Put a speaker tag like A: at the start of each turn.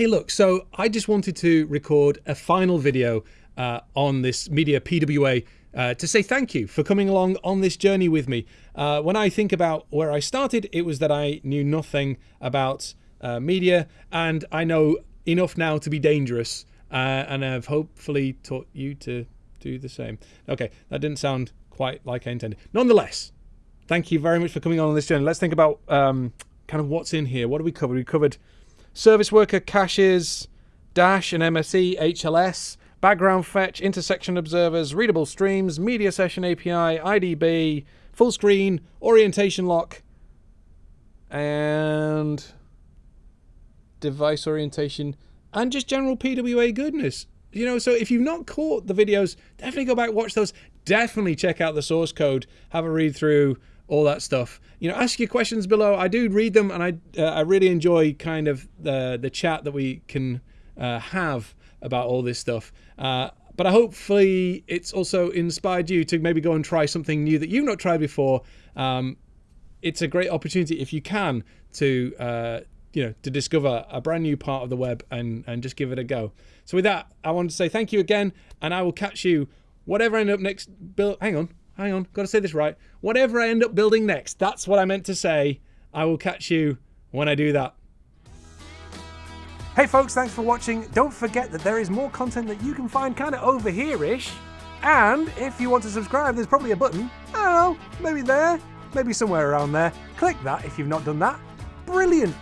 A: Hey, look, so I just wanted to record a final video uh, on this media PWA uh, to say thank you for coming along on this journey with me. Uh, when I think about where I started, it was that I knew nothing about uh, media, and I know enough now to be dangerous, uh, and I've hopefully taught you to do the same. Okay, that didn't sound quite like I intended. Nonetheless, thank you very much for coming on this journey. Let's think about um, kind of what's in here. What do we cover? We covered service worker caches, Dash and MSE, HLS, background fetch, intersection observers, readable streams, media session API, IDB, full screen, orientation lock, and device orientation, and just general PWA goodness. You know, so if you've not caught the videos, definitely go back, watch those. Definitely check out the source code, have a read through, all that stuff. You know, ask your questions below. I do read them, and I uh, I really enjoy kind of the the chat that we can uh, have about all this stuff. Uh, but I hopefully it's also inspired you to maybe go and try something new that you've not tried before. Um, it's a great opportunity if you can to uh, you know to discover a brand new part of the web and and just give it a go. So with that, I want to say thank you again, and I will catch you whatever I end up next. Bill, hang on hang on, got to say this right. Whatever I end up building next, that's what I meant to say. I will catch you when I do that. Hey folks, thanks for watching. Don't forget that there is more content that you can find kind of over here-ish. And if you want to subscribe, there's probably a button. I don't know, maybe there, maybe somewhere around there. Click that if you've not done that. Brilliant.